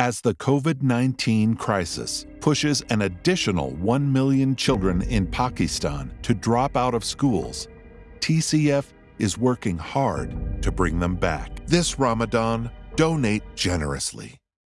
As the COVID 19 crisis pushes an additional 1 million children in Pakistan to drop out of schools, TCF is working hard to bring them back. This Ramadan, donate generously.